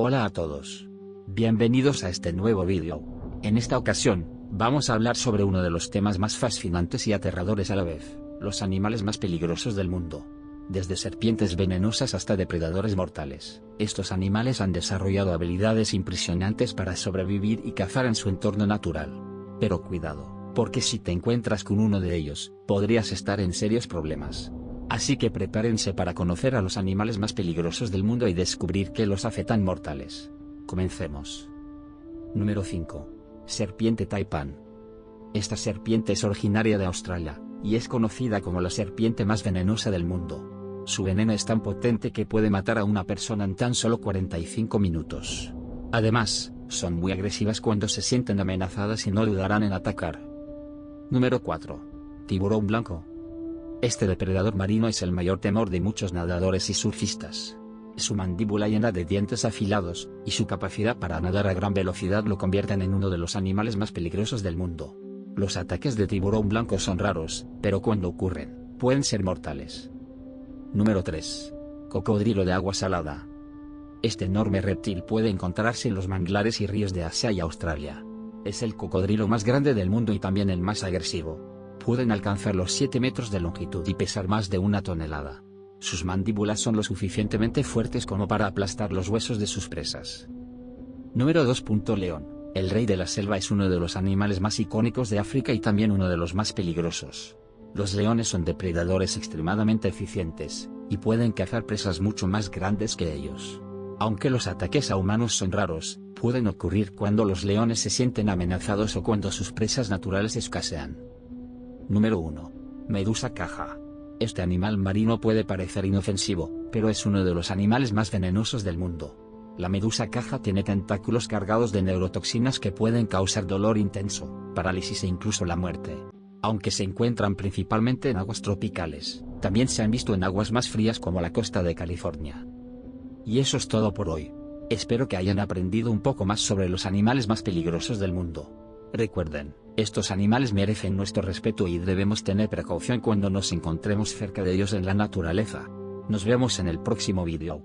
Hola a todos. Bienvenidos a este nuevo vídeo. En esta ocasión, vamos a hablar sobre uno de los temas más fascinantes y aterradores a la vez, los animales más peligrosos del mundo. Desde serpientes venenosas hasta depredadores mortales, estos animales han desarrollado habilidades impresionantes para sobrevivir y cazar en su entorno natural. Pero cuidado, porque si te encuentras con uno de ellos, podrías estar en serios problemas. Así que prepárense para conocer a los animales más peligrosos del mundo y descubrir qué los hace tan mortales. Comencemos. Número 5. Serpiente Taipan. Esta serpiente es originaria de Australia, y es conocida como la serpiente más venenosa del mundo. Su veneno es tan potente que puede matar a una persona en tan solo 45 minutos. Además, son muy agresivas cuando se sienten amenazadas y no dudarán en atacar. Número 4. Tiburón blanco. Este depredador marino es el mayor temor de muchos nadadores y surfistas. Su mandíbula llena de dientes afilados, y su capacidad para nadar a gran velocidad lo convierten en uno de los animales más peligrosos del mundo. Los ataques de tiburón blanco son raros, pero cuando ocurren, pueden ser mortales. Número 3. Cocodrilo de agua salada. Este enorme reptil puede encontrarse en los manglares y ríos de Asia y Australia. Es el cocodrilo más grande del mundo y también el más agresivo pueden alcanzar los 7 metros de longitud y pesar más de una tonelada. Sus mandíbulas son lo suficientemente fuertes como para aplastar los huesos de sus presas. Número 2. León. El rey de la selva es uno de los animales más icónicos de África y también uno de los más peligrosos. Los leones son depredadores extremadamente eficientes, y pueden cazar presas mucho más grandes que ellos. Aunque los ataques a humanos son raros, pueden ocurrir cuando los leones se sienten amenazados o cuando sus presas naturales escasean. Número 1. Medusa caja. Este animal marino puede parecer inofensivo, pero es uno de los animales más venenosos del mundo. La medusa caja tiene tentáculos cargados de neurotoxinas que pueden causar dolor intenso, parálisis e incluso la muerte. Aunque se encuentran principalmente en aguas tropicales, también se han visto en aguas más frías como la costa de California. Y eso es todo por hoy. Espero que hayan aprendido un poco más sobre los animales más peligrosos del mundo. Recuerden, estos animales merecen nuestro respeto y debemos tener precaución cuando nos encontremos cerca de ellos en la naturaleza. Nos vemos en el próximo vídeo.